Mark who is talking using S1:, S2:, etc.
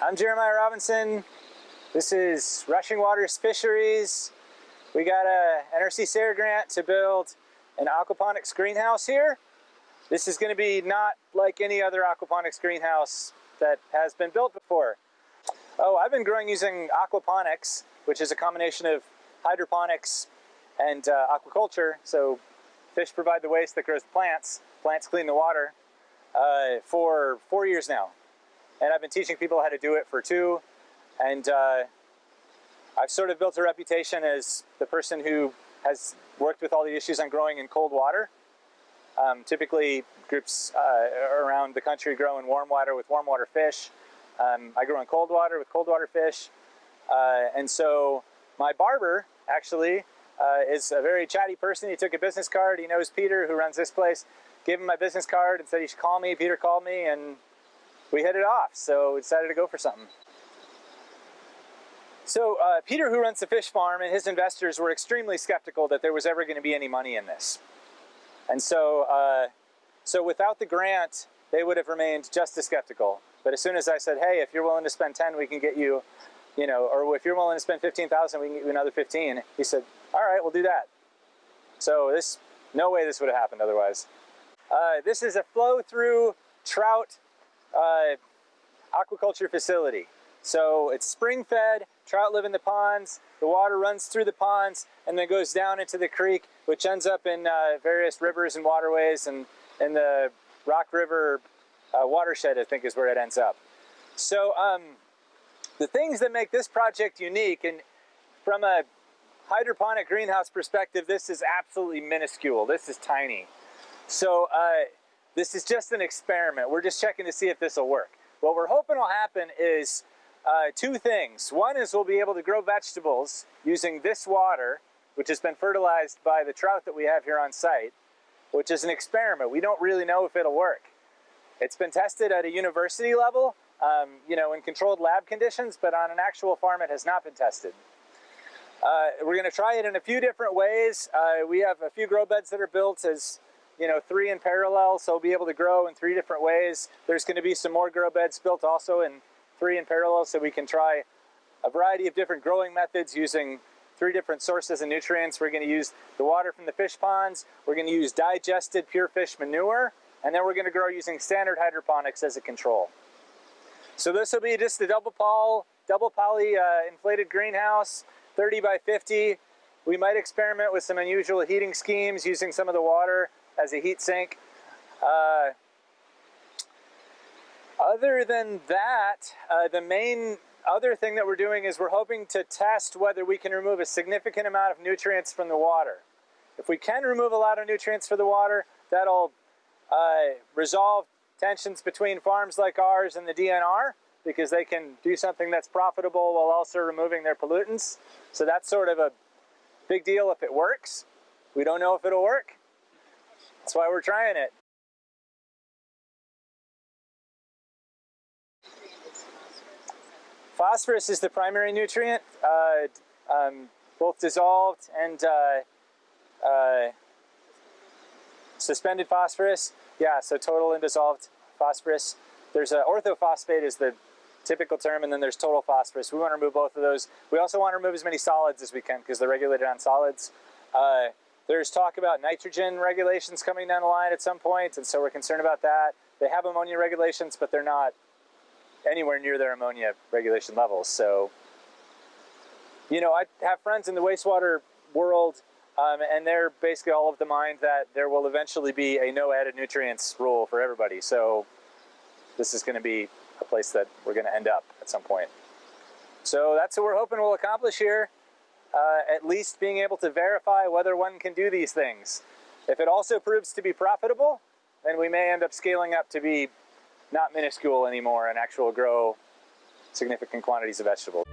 S1: I'm Jeremiah Robinson. This is Rushing Waters Fisheries. We got a NCR SARE grant to build an aquaponics greenhouse here. This is going to be not like any other aquaponics greenhouse that has been built before. Oh, I've been growing using aquaponics, which is a combination of hydroponics and uh, aquaculture. So fish provide the waste that grows plants, plants clean the water, uh, for four years now. And I've been teaching people how to do it for two. And uh, I've sort of built a reputation as the person who has worked with all the issues on growing in cold water. Um, typically, groups uh, around the country grow in warm water with warm water fish. Um, I grow in cold water with cold water fish. Uh, and so my barber actually uh, is a very chatty person. He took a business card. He knows Peter, who runs this place. Gave him my business card and said he should call me. Peter called me, and we it off. So we decided to go for something. So uh, Peter, who runs the fish farm, and his investors were extremely skeptical that there was ever going to be any money in this. And so, uh, so without the grant, they would have remained just as skeptical. But as soon as I said, hey, if you're willing to spend 10, we can get you, you know, or if you're willing to spend 15,000, we can get you another 15. He said, all right, we'll do that. So this, no way this would have happened otherwise. Uh, this is a flow through trout uh, aquaculture facility. So it's spring fed, trout live in the ponds, the water runs through the ponds and then goes down into the creek, which ends up in uh, various rivers and waterways and in the Rock River uh, watershed, I think is where it ends up. So um, the things that make this project unique, and from a hydroponic greenhouse perspective, this is absolutely minuscule. This is tiny. So uh, this is just an experiment. We're just checking to see if this will work. What we're hoping will happen is uh, two things. One is we'll be able to grow vegetables using this water, which has been fertilized by the trout that we have here on site, which is an experiment. We don't really know if it'll work. It's been tested at a university level, um, you know, in controlled lab conditions, but on an actual farm it has not been tested. Uh, we're going to try it in a few different ways. Uh, we have a few grow beds that are built as you know, three in parallel, so we'll be able to grow in three different ways. There's going to be some more grow beds built also in three in parallel, so we can try a variety of different growing methods using three different sources of nutrients. We're going to use the water from the fish ponds, we're going to use digested pure fish manure, and then we're going to grow using standard hydroponics as a control. So this will be just a double poly, double poly uh, inflated greenhouse, 30 by 50. We might experiment with some unusual heating schemes using some of the water as a heat sink. Uh, other than that, uh, the main other thing that we're doing is we're hoping to test whether we can remove a significant amount of nutrients from the water. If we can remove a lot of nutrients from the water, that'll uh, resolve tensions between farms like ours and the DNR because they can do something that's profitable while also removing their pollutants. So that's sort of a big deal if it works. We don't know if it'll work. That's why we're trying it. Phosphorus is the primary nutrient, uh, um, both dissolved and uh, uh, suspended phosphorus. Yeah, so total and dissolved phosphorus. There's a orthophosphate is the typical term, and then there's total phosphorus. We want to remove both of those. We also want to remove as many solids as we can because they're regulated on solids. There's talk about nitrogen regulations coming down the line at some point, and so we're concerned about that. They have ammonia regulations, but they're not anywhere near their ammonia regulation levels. So, you know, I have friends in the wastewater world, um, and they're basically all of the mind that there will eventually be a no added nutrients rule for everybody. So this is going to be a place that we're going to end up at some point. So that's what we're hoping we'll accomplish here uh, at least being able to verify whether one can do these things. If it also proves to be profitable, then we may end up scaling up to be not minuscule anymore and actual grow significant quantities of vegetables.